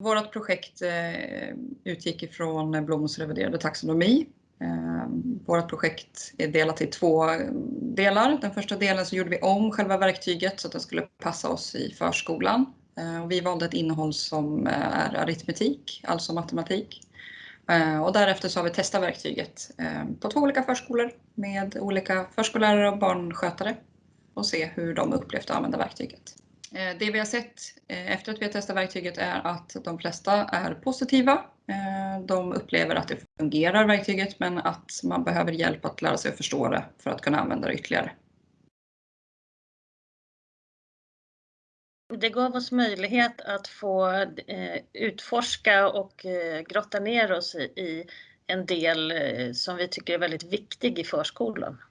Vårt projekt eh, utgick ifrån Bloms reviderade taxonomi. Eh, vårt projekt är delat i två delar. Den första delen så gjorde vi om själva verktyget så att det skulle passa oss i förskolan. Eh, vi valde ett innehåll som är aritmetik, alltså matematik. Och därefter så har vi testat verktyget på två olika förskolor med olika förskollärare och barnskötare och se hur de upplevt att använda verktyget. Eh, det vi har sett eh, efter att vi har testat verktyget är att de flesta är positiva. Eh, de upplever att det fungerar verktyget men att man behöver hjälp att lära sig att förstå det för att kunna använda det ytterligare. Det gav oss möjlighet att få utforska och grotta ner oss i en del som vi tycker är väldigt viktig i förskolan.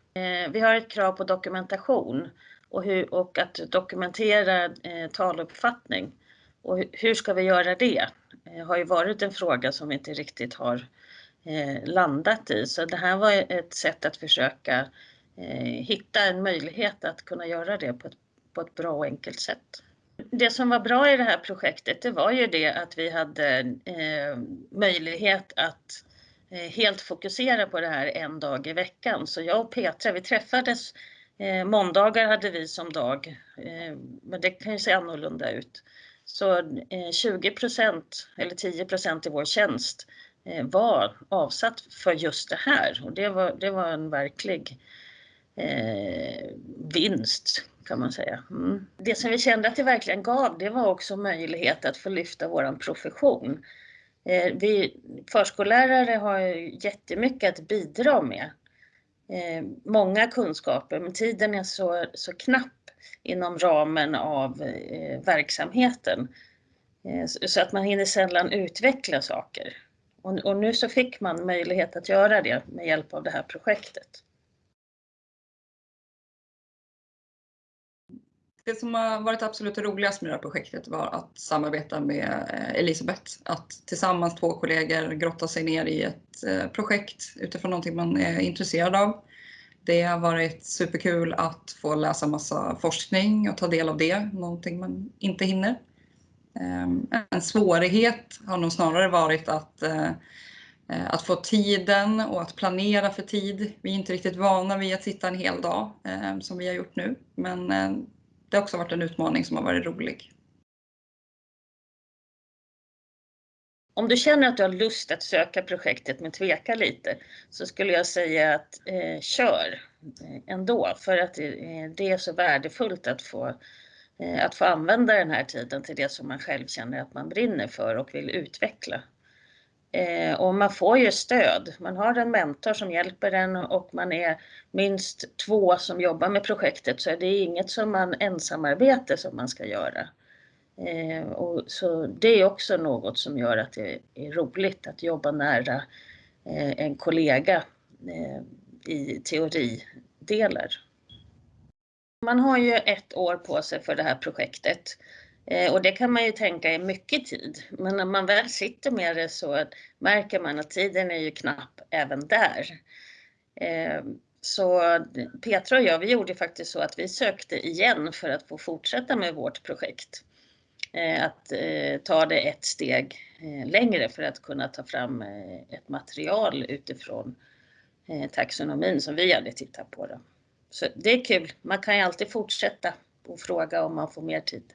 Vi har ett krav på dokumentation och, hur, och att dokumentera eh, taluppfattning. Och hur ska vi göra det? Det har ju varit en fråga som vi inte riktigt har eh, landat i. Så det här var ett sätt att försöka eh, hitta en möjlighet att kunna göra det på ett, på ett bra och enkelt sätt. Det som var bra i det här projektet det var ju det att vi hade eh, möjlighet att eh, helt fokusera på det här en dag i veckan. Så jag och Petra vi träffades Eh, måndagar hade vi som dag, eh, men det kan ju se annorlunda ut. Så eh, 20% eller 10 i vår tjänst eh, var avsatt för just det här och det var, det var en verklig eh, vinst kan man säga. Mm. Det som vi kände att det verkligen gav det var också möjlighet att få lyfta våran profession. Eh, vi förskollärare har jättemycket att bidra med eh, många kunskaper men tiden är så, så knapp inom ramen av eh, verksamheten. Eh, så att man hinner sällan utveckla saker. Och, och nu så fick man möjlighet att göra det med hjälp av det här projektet. Det som har varit absolut roligast med det här projektet var att samarbeta med eh, Elisabeth. Att tillsammans två kollegor grotta sig ner i ett eh, projekt utifrån någonting man är intresserad av. Det har varit superkul att få läsa massa forskning och ta del av det, någonting man inte hinner. Ehm, en svårighet har nog snarare varit att, eh, att få tiden och att planera för tid. Vi är inte riktigt vana vid att sitta en hel dag som vi har gjort nu, men det har också varit en utmaning som har varit rolig. Om du känner att du har lust att söka projektet men tvekar lite så skulle jag säga att eh, kör eh, ändå för att det, eh, det, är så värdefullt att få, eh, att få använda den här tiden till det som man själv känner att man brinner för och vill utveckla. Eh, och man får ju stöd. Man har en mentor som hjälper en och man är minst två som jobbar med projektet så det är inget som man ensamarbete som man ska göra. Eh, och så det är också något som gör att det är roligt att jobba nära eh, en kollega eh, i teoridelar. Man har ju ett år på sig för det här projektet Eh, Eh, och det kan man ju tänka är mycket tid. Men när man väl sitter med det så märker man att tiden är ju knapp även där. Eh, så Petra och jag, vi gjorde faktiskt så att vi sökte igen för att få fortsätta med vårt projekt. Eh, att ta det ett steg längre för att kunna ta fram ett material utifrån taxonomin som vi hade tittat på. Då. Så det är kul, man kan ju alltid fortsätta och fråga om man får mer tid.